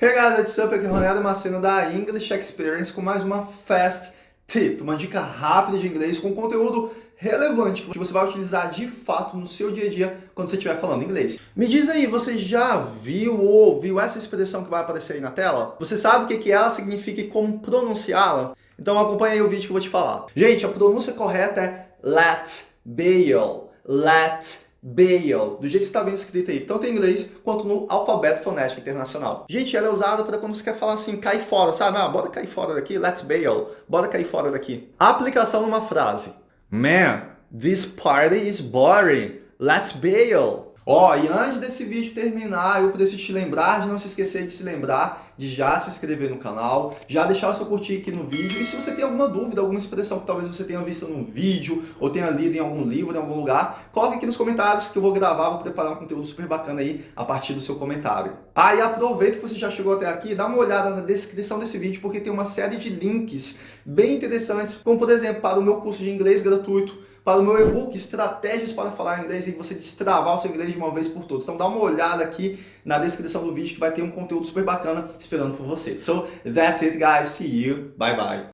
Hey guys, what's up? Aqui é Ronaldo Macena da English Experience com mais uma Fast Tip, uma dica rápida de inglês com conteúdo relevante que você vai utilizar de fato no seu dia a dia quando você estiver falando inglês. Me diz aí, você já viu ou ouviu essa expressão que vai aparecer aí na tela? Você sabe o que, que ela significa e como pronunciá-la? Então acompanha aí o vídeo que eu vou te falar. Gente, a pronúncia correta é let bail, let bail, do jeito que está vendo escrito aí, tanto em inglês quanto no alfabeto fonético internacional. Gente, ela é usada para quando você quer falar assim, cair fora, sabe? Ah, bora cair fora daqui, let's bail, bora cair fora daqui. Aplicação numa frase. Man, this party is boring, let's bail. Ó, oh, e antes desse vídeo terminar, eu preciso te lembrar de não se esquecer de se lembrar de já se inscrever no canal, já deixar o seu curtir aqui no vídeo, e se você tem alguma dúvida, alguma expressão que talvez você tenha visto no vídeo, ou tenha lido em algum livro, em algum lugar, coloque aqui nos comentários que eu vou gravar, vou preparar um conteúdo super bacana aí a partir do seu comentário. Ah, e aproveita que você já chegou até aqui, dá uma olhada na descrição desse vídeo, porque tem uma série de links bem interessantes, como por exemplo, para o meu curso de inglês gratuito, para o meu e-book Estratégias para Falar Inglês e você destravar o seu inglês de uma vez por todas. Então dá uma olhada aqui na descrição do vídeo que vai ter um conteúdo super bacana esperando por você. So, that's it guys. See you. Bye bye.